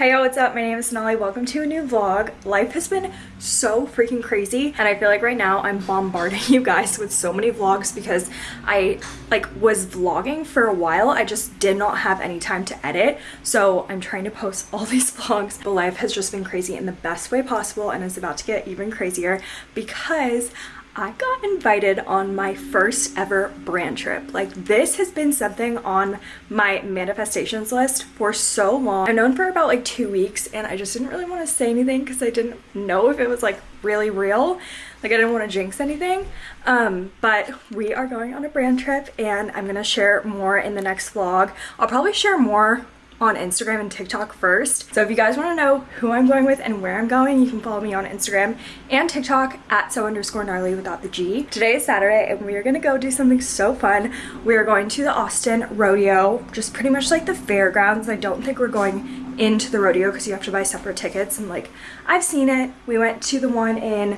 Hey yo, what's up? My name is Sonali. Welcome to a new vlog. Life has been so freaking crazy and I feel like right now I'm bombarding you guys with so many vlogs because I like was vlogging for a while. I just did not have any time to edit. So I'm trying to post all these vlogs. But life has just been crazy in the best way possible and it's about to get even crazier because I got invited on my first ever brand trip. Like this has been something on my manifestations list for so long. I've known for about like two weeks and I just didn't really want to say anything because I didn't know if it was like really real. Like I didn't want to jinx anything. Um, but we are going on a brand trip and I'm going to share more in the next vlog. I'll probably share more on Instagram and TikTok first. So if you guys want to know who I'm going with and where I'm going, you can follow me on Instagram and TikTok at so underscore gnarly without the G. Today is Saturday and we are going to go do something so fun. We are going to the Austin Rodeo, just pretty much like the fairgrounds. I don't think we're going into the rodeo because you have to buy separate tickets and like I've seen it. We went to the one in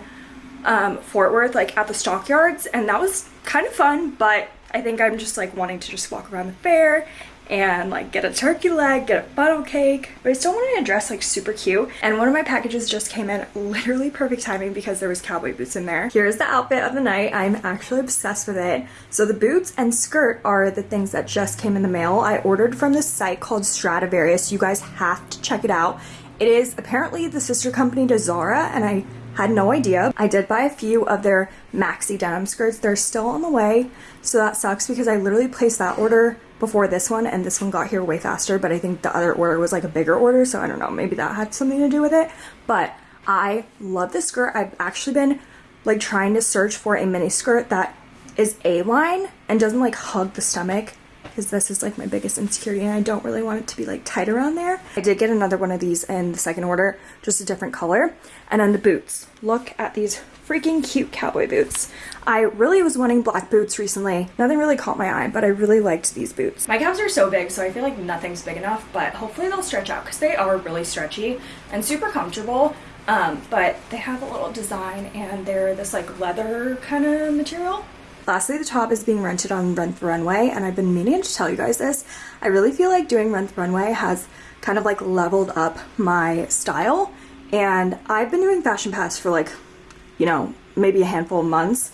um, Fort Worth like at the stockyards and that was kind of fun but I think I'm just like wanting to just walk around the fair and like get a turkey leg, get a funnel cake. But I still wanted a dress like super cute. And one of my packages just came in literally perfect timing because there was cowboy boots in there. Here's the outfit of the night. I'm actually obsessed with it. So the boots and skirt are the things that just came in the mail. I ordered from this site called Stradivarius. You guys have to check it out. It is apparently the sister company to Zara and I had no idea. I did buy a few of their maxi denim skirts. They're still on the way, so that sucks because I literally placed that order before this one and this one got here way faster, but I think the other order was like a bigger order, so I don't know, maybe that had something to do with it. But I love this skirt. I've actually been like trying to search for a mini skirt that is A-line and doesn't like hug the stomach because this is like my biggest insecurity and I don't really want it to be like tight around there. I did get another one of these in the second order, just a different color. And then the boots. Look at these freaking cute cowboy boots. I really was wanting black boots recently. Nothing really caught my eye, but I really liked these boots. My calves are so big, so I feel like nothing's big enough, but hopefully they'll stretch out because they are really stretchy and super comfortable. Um, but they have a little design and they're this like leather kind of material. Lastly, the top is being rented on Rent the Runway, and I've been meaning to tell you guys this. I really feel like doing Rent the Runway has kind of like leveled up my style, and I've been doing Fashion Pass for like, you know, maybe a handful of months,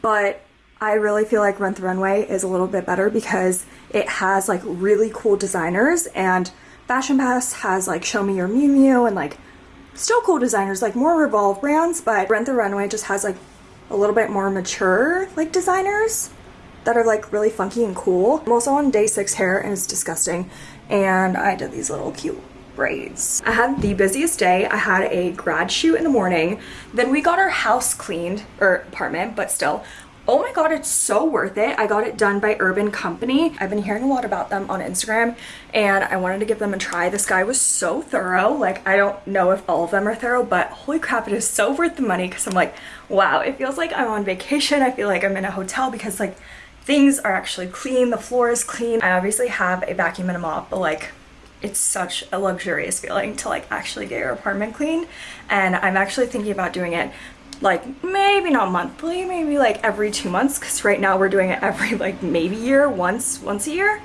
but I really feel like Rent the Runway is a little bit better because it has like really cool designers, and Fashion Pass has like Show Me Your Mumu and like still cool designers, like more Revolve brands, but Rent the Runway just has like a little bit more mature like designers that are like really funky and cool. I'm also on day six hair and it's disgusting and I did these little cute braids. I had the busiest day. I had a grad shoot in the morning. Then we got our house cleaned, or apartment, but still. Oh my god, it's so worth it. I got it done by Urban Company. I've been hearing a lot about them on Instagram and I wanted to give them a try. This guy was so thorough. Like, I don't know if all of them are thorough, but holy crap, it is so worth the money because I'm like, wow, it feels like I'm on vacation. I feel like I'm in a hotel because like things are actually clean. The floor is clean. I obviously have a vacuum and a mop, but like it's such a luxurious feeling to like actually get your apartment cleaned and I'm actually thinking about doing it like maybe not monthly maybe like every two months because right now we're doing it every like maybe year once once a year.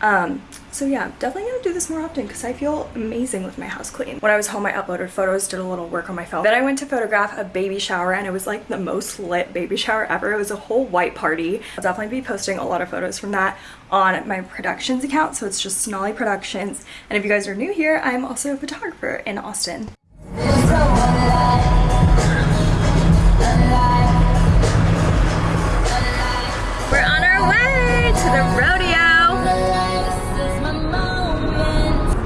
Um so yeah definitely gonna do this more often because i feel amazing with my house clean. When i was home i uploaded photos did a little work on my phone. Then i went to photograph a baby shower and it was like the most lit baby shower ever. It was a whole white party. I'll definitely be posting a lot of photos from that on my productions account so it's just sonali productions. And if you guys are new here i'm also a photographer in austin to the rodeo.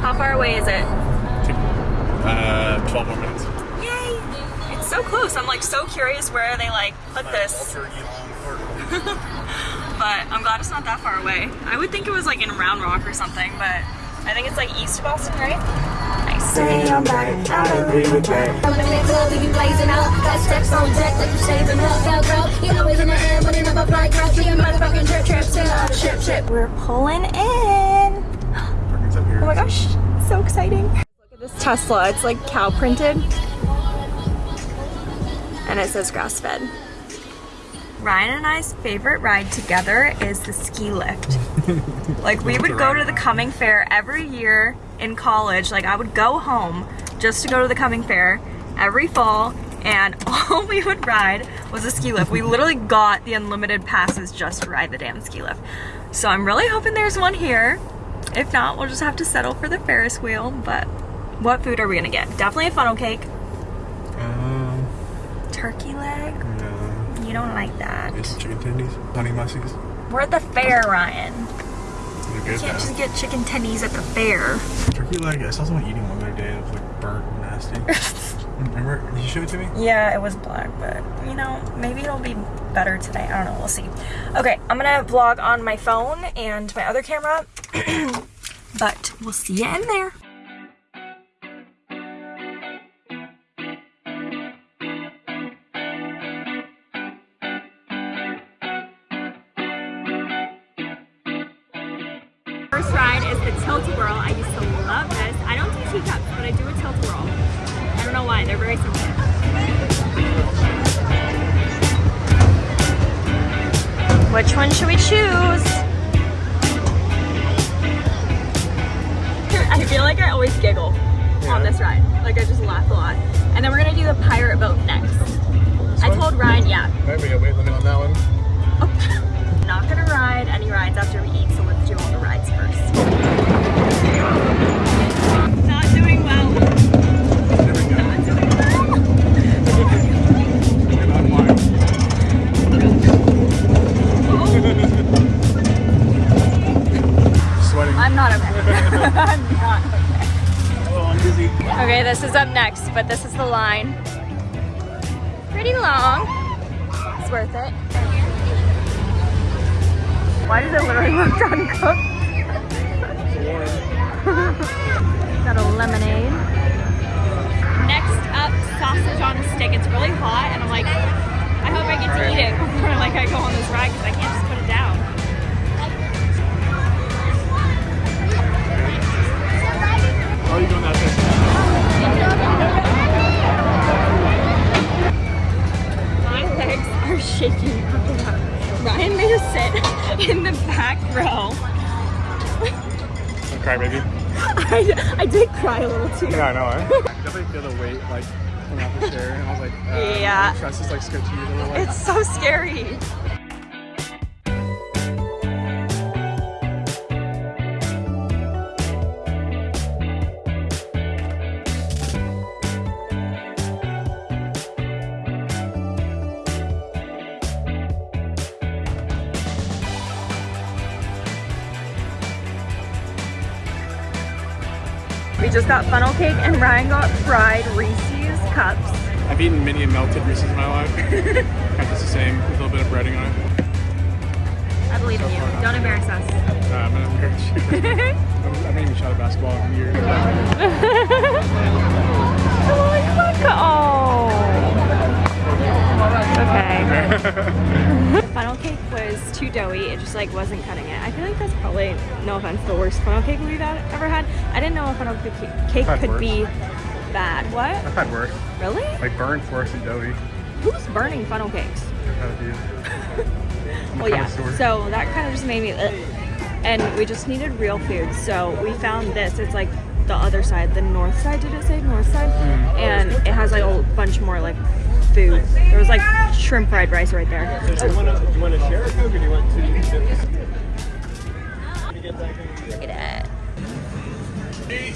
How far away is it? Uh, 12 more minutes. Yay! It's so close. I'm like so curious where they like put this. but I'm glad it's not that far away. I would think it was like in Round Rock or something, but I think it's like east of Austin, right? Nice. I'm back, I agree with that. I'm in the club, we be blazing out. Got steps on deck, like you saving up. Velcro, you always in the air, running up a fly girl. She a motherfucking trip, trip, still up, trip, trip. We're pulling in. Oh my gosh, so exciting. Look at this Tesla, it's like cow printed. And it says grass fed. Ryan and I's favorite ride together is the ski lift. like we would go to the Cumming fair every year in college, like I would go home just to go to the Cumming fair every fall and all we would ride was a ski lift. We literally got the unlimited passes just to ride the damn ski lift. So I'm really hoping there's one here. If not, we'll just have to settle for the Ferris wheel. But what food are we gonna get? Definitely a funnel cake. Um, Turkey leg? no. You don't like that. Some chicken tendies, honey mussies. We're at the fair, Ryan. You can't just get chicken tendies at the fair. Turkey leg. I saw someone eating one the other day. It was like burnt and nasty. Remember? Did you show it to me? Yeah, it was black, but you know, maybe it'll be better today. I don't know, we'll see. Okay, I'm gonna vlog on my phone and my other camera, but we'll see you in there. First ride is the tilt-a-whirl. Which one should we choose? I feel like I always giggle on this ride. Like I just laugh a lot. And then we're gonna do the pirate boat next. I one? told Ryan, yeah, Alright, we got weight limit on that one. not gonna ride any rides after we eat, so let's do all the rides first. Not okay. I'm not okay. oh, I'm dizzy. Okay, this is up next, but this is the line. Pretty long. It's worth it. Why does it literally look uncooked? Got a lemonade. Next up, sausage on a stick. It's really hot, and I'm like, I hope I get to eat it before like I go on this ride because I can't just put it down. How are you doing that thing? My legs are shaking. Ryan made us sit in the back row. Don't cry, baby. I, I did cry a little too. Yeah, I know, eh? Definitely feel the weight, like, coming off the chair, and I was like, uh, Yeah. my chest is, like, sketchy a little, like, It's so scary. Just got funnel cake and Ryan got fried Reese's cups. I've eaten many melted Reese's in my life. kind of the same, with a little bit of breading on it. I believe in you. Don't embarrass us. Uh, I'm not embarrassed. I haven't even shot a basketball in years. Oh. Okay. The funnel cake was too doughy. It just like wasn't cutting it. I feel like that's probably, no offense, the worst funnel cake we've ever had. I didn't know a funnel cake, could worse. be bad. What? I've had worse. Really? Like burnt, worse, and doughy. Who's burning funnel cakes? I've had a few. I'm Well, yeah. So that kind of just made me. Ugh. And we just needed real food, so we found this. It's like the other side, the north side. Did it say has like a bunch more like food. There was like shrimp fried rice right there. Do you want to, do you want to share a Coke or do you want two dips? Look at it.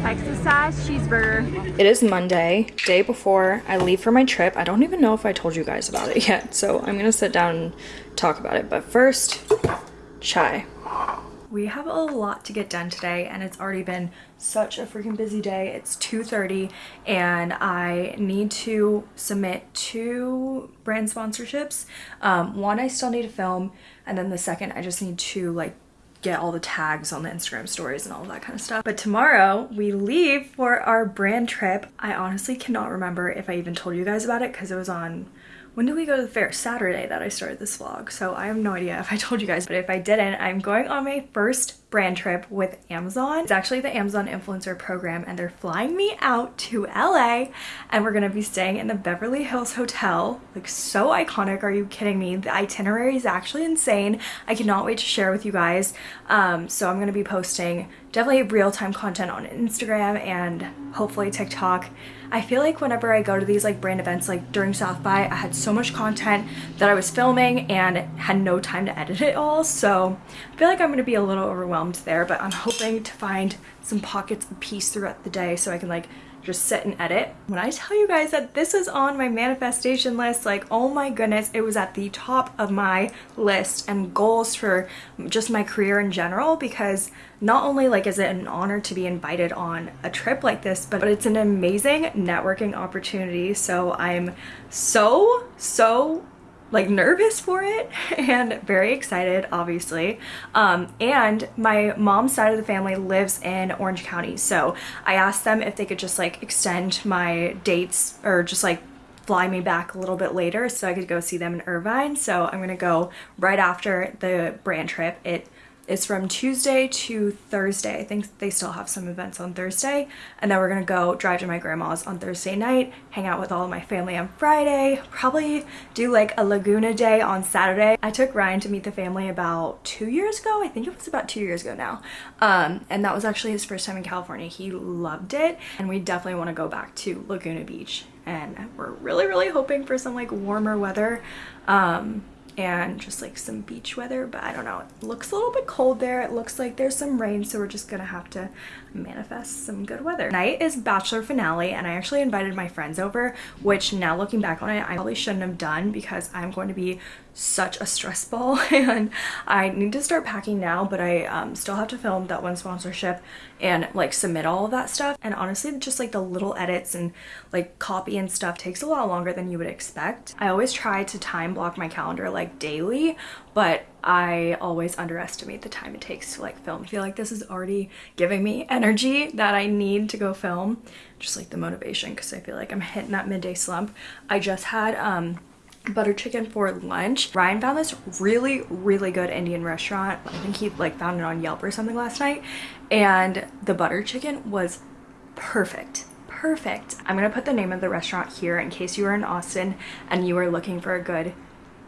Texas size cheeseburger. It is Monday, day before I leave for my trip. I don't even know if I told you guys about it yet, so I'm gonna sit down and talk about it. But first, chai. We have a lot to get done today and it's already been such a freaking busy day. It's 2.30 and I need to submit two brand sponsorships. Um, one I still need to film and then the second I just need to like get all the tags on the Instagram stories and all that kind of stuff. But tomorrow we leave for our brand trip. I honestly cannot remember if I even told you guys about it because it was on when did we go to the fair? Saturday that I started this vlog. So I have no idea if I told you guys, but if I didn't, I'm going on my first brand trip with Amazon. It's actually the Amazon influencer program and they're flying me out to LA and we're gonna be staying in the Beverly Hills Hotel. Like so iconic, are you kidding me? The itinerary is actually insane. I cannot wait to share with you guys. Um, so I'm gonna be posting definitely real-time content on Instagram and hopefully TikTok. I feel like whenever I go to these like brand events like during South by I had so much content that I was filming and had no time to edit it all so I feel like I'm gonna be a little overwhelmed there but I'm hoping to find some pockets of peace throughout the day so I can like just sit and edit. When I tell you guys that this is on my manifestation list, like, oh my goodness, it was at the top of my list and goals for just my career in general because not only like is it an honor to be invited on a trip like this, but it's an amazing networking opportunity. So I'm so, so like nervous for it and very excited obviously. Um, and my mom's side of the family lives in orange county so i asked them if they could just like extend my dates or just like fly me back a little bit later so i could go see them in irvine. So i'm gonna go right after the brand trip. It is from Tuesday to Thursday. I think they still have some events on Thursday. And then we're gonna go drive to my grandma's on Thursday night, hang out with all of my family on Friday, probably do like a Laguna day on Saturday. I took Ryan to meet the family about two years ago. I think it was about two years ago now. Um, and that was actually his first time in California. He loved it. And we definitely wanna go back to Laguna Beach. And we're really, really hoping for some like warmer weather. Um, and just like some beach weather but I don't know. It looks a little bit cold there. It looks like there's some rain so we're just gonna have to manifest some good weather. Tonight is bachelor finale and I actually invited my friends over which now looking back on it I probably shouldn't have done because I'm going to be such a stress ball. And I need to start packing now but I um, still have to film that one sponsorship and like submit all of that stuff. And honestly just like the little edits and like copy and stuff takes a lot longer than you would expect. I always try to time block my calendar like daily but I always underestimate the time it takes to like film. I feel like this is already giving me energy that I need to go film just like the motivation because I feel like I'm hitting that midday slump. I just had um butter chicken for lunch. Ryan found this really, really good Indian restaurant. I think he like found it on Yelp or something last night. And the butter chicken was perfect. Perfect. I'm gonna put the name of the restaurant here in case you are in Austin and you are looking for a good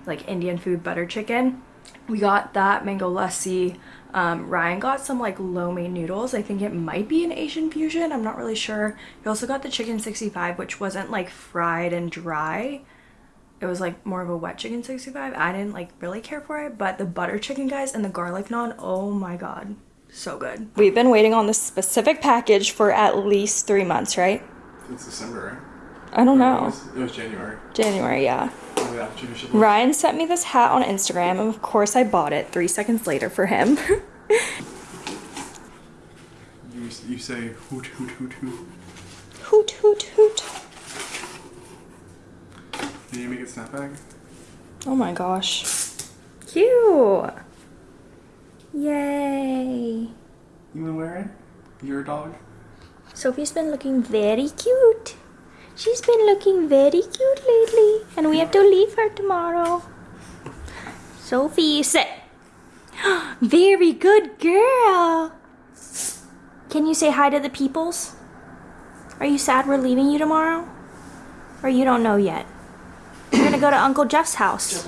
like Indian food butter chicken. We got that mango lassi. Um, Ryan got some like lo mein noodles. I think it might be an Asian fusion. I'm not really sure. He also got the chicken 65, which wasn't like fried and dry it was like more of a wet chicken 65 i didn't like really care for it but the butter chicken guys and the garlic naan oh my god so good we've been waiting on this specific package for at least three months right It's December, right? i don't It know was, it was January. january yeah Yeah, chicken shit. ryan sent me this hat on instagram and of course i bought it three seconds later for him You, you say hoot hoot hoot hoot. hoot hoot hoot Did you make it snapback? oh my gosh cute yay You wanna wear it? You're a dog? Sophie's been looking very cute. She's been looking very cute lately, and we have to leave her tomorrow. Sophie, sit. very good girl. Can you say hi to the peoples? Are you sad we're leaving you tomorrow? Or you don't know yet? We're gonna go to Uncle Jeff's house.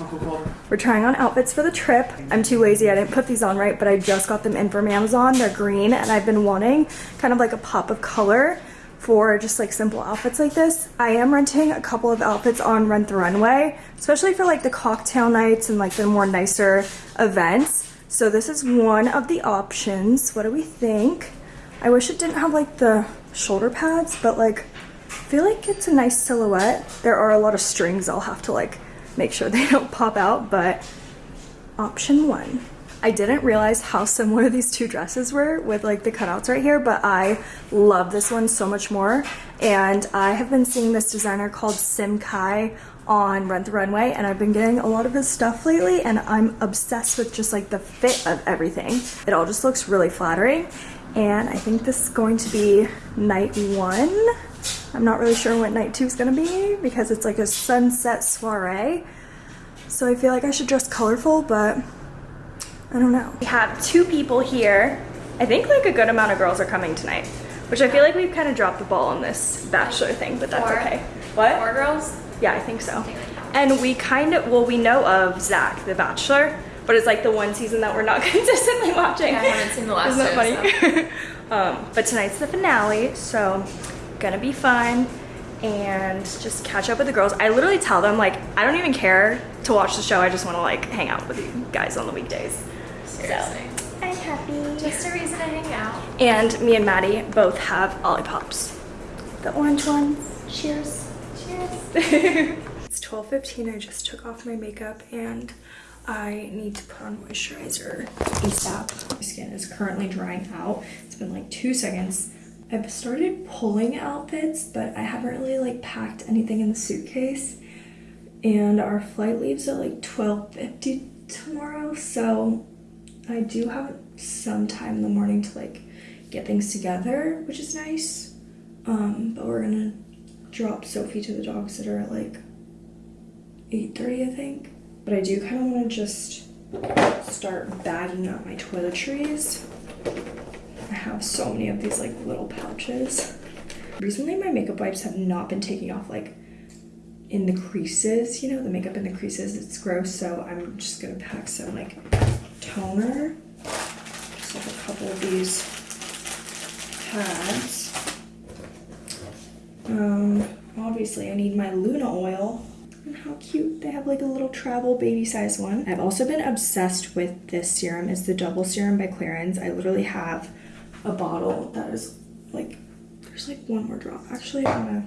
We're trying on outfits for the trip. I'm too lazy, I didn't put these on right, but I just got them in from Amazon. They're green and I've been wanting kind of like a pop of color for just like simple outfits like this. I am renting a couple of outfits on Rent the Runway, especially for like the cocktail nights and like the more nicer events. So this is one of the options. What do we think? I wish it didn't have like the shoulder pads, but like I feel like it's a nice silhouette. There are a lot of strings I'll have to like make sure they don't pop out, but option one. I didn't realize how similar these two dresses were with like the cutouts right here, but I love this one so much more. And I have been seeing this designer called Simkhai on Rent the Runway and I've been getting a lot of his stuff lately and I'm obsessed with just like the fit of everything. It all just looks really flattering and I think this is going to be night one. I'm not really sure what night two is gonna be because it's like a sunset soiree. So I feel like I should dress colorful, but I don't know. We have two people here. I think like a good amount of girls are coming tonight, which I feel like we've kind of dropped the ball on this bachelor thing, but that's Four. okay. What? Four girls? Yeah, I think so. And we kind of, well, we know of Zach, the Bachelor, but it's like the one season that we're not consistently watching. I haven't seen the last Isn't that funny? um, but tonight's the finale, so gonna be fun and just catch up with the girls. I literally tell them like I don't even care to watch the show. I just want to like hang out with you guys on the weekdays. Seriously. I'm happy. Just a reason to hang out. And me and Maddie both have Olipops. The orange ones. Cheers. Cheers. It's 12.15, I just took off my makeup and I need to put on moisturizer ASAP. My skin is currently drying out. It's been like two seconds. I've started pulling outfits, but I haven't really like packed anything in the suitcase. And our flight leaves at like 12.50 tomorrow, so I do have some time in the morning to like get things together, which is nice. Um, but we're gonna drop Sophie to the dog sitter at like 8.30 I think. But I do kind of want to just start bagging up my toiletries. I have so many of these like little pouches. Recently my makeup wipes have not been taking off like in the creases, you know, the makeup in the creases, it's gross. So I'm just gonna pack some like toner. Just like a couple of these pads. Um, obviously I need my Luna oil. And how cute. They have like a little travel baby size one. I've also been obsessed with this serum. It's the double serum by Clarins. I literally have a bottle that is like, there's like one more drop. Actually, I'm gonna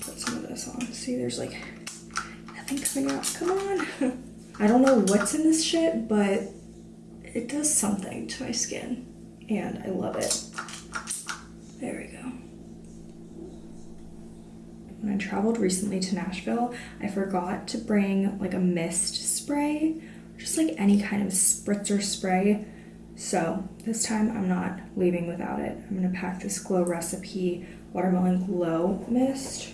put some of this on. See, there's like nothing coming out. Come on. I don't know what's in this shit, but it does something to my skin and I love it. There we go. When I traveled recently to Nashville, I forgot to bring like a mist spray, just like any kind of spritzer spray. So this time I'm not leaving without it. I'm gonna pack this Glow Recipe Watermelon Glow Mist.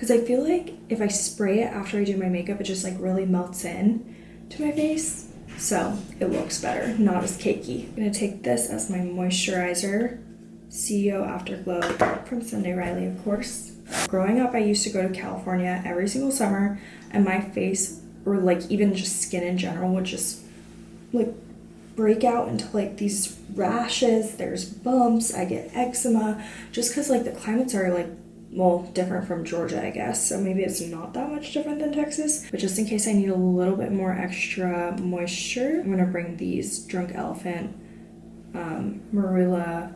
Cause I feel like if I spray it after I do my makeup, it just like really melts in to my face. So it looks better, not as cakey. I'm gonna take this as my moisturizer. CEO Afterglow from Sunday Riley, of course. Growing up, I used to go to California every single summer, and my face, or like even just skin in general, would just like break out into like these rashes. There's bumps. I get eczema just because like the climates are like well different from Georgia, I guess. So maybe it's not that much different than Texas. But just in case I need a little bit more extra moisture, I'm gonna bring these Drunk Elephant um, Marula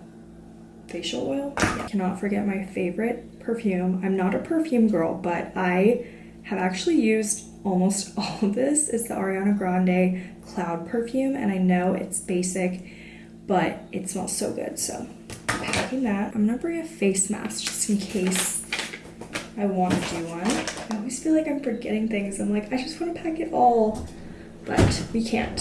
facial oil. I cannot forget my favorite perfume. I'm not a perfume girl, but I have actually used almost all of this. It's the Ariana Grande Cloud perfume, and I know it's basic, but it smells so good. So packing that. I'm gonna bring a face mask just in case I want to do one. I always feel like I'm forgetting things. I'm like, I just want to pack it all, but we can't,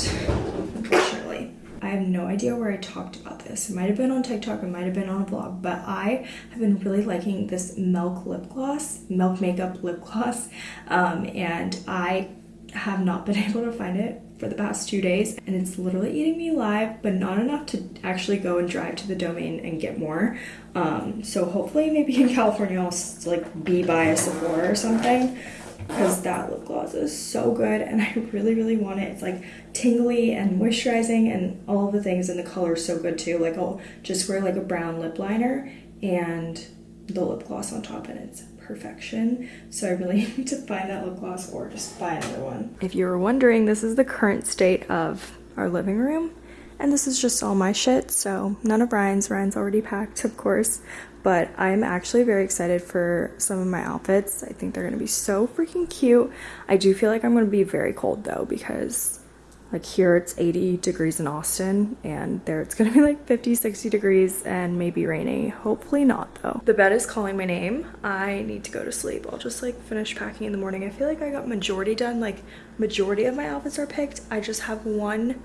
unfortunately. I have no idea where I talked about this. It might have been on TikTok, it might have been on a vlog, but I have been really liking this Milk lip gloss, Milk Makeup lip gloss, um, and I have not been able to find it for the past two days, and it's literally eating me alive, but not enough to actually go and drive to the domain and get more. Um, so hopefully, maybe in California, I'll like be by a Sephora or something because that lip gloss is so good and I really really want it. It's like tingly and moisturizing and all the things and the color is so good too. Like I'll just wear like a brown lip liner and the lip gloss on top and it's perfection. So I really need to find that lip gloss or just buy another one. If you were wondering, this is the current state of our living room. And this is just all my shit, so none of Ryan's. Ryan's already packed, of course. But I'm actually very excited for some of my outfits. I think they're gonna be so freaking cute. I do feel like I'm gonna be very cold though, because like here it's 80 degrees in Austin, and there it's gonna be like 50, 60 degrees and maybe rainy. Hopefully not though. The bed is calling my name. I need to go to sleep. I'll just like finish packing in the morning. I feel like I got majority done. Like majority of my outfits are picked. I just have one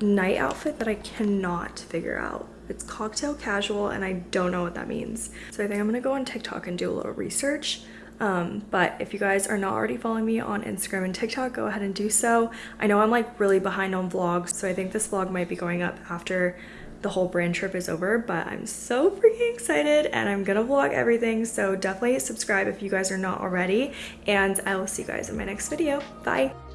night outfit that I cannot figure out. It's cocktail casual and I don't know what that means. So I think I'm gonna go on TikTok and do a little research. Um, but if you guys are not already following me on Instagram and TikTok, go ahead and do so. I know I'm like really behind on vlogs, so I think this vlog might be going up after the whole brand trip is over, but I'm so freaking excited and I'm gonna vlog everything. So definitely subscribe if you guys are not already, and I will see you guys in my next video. Bye.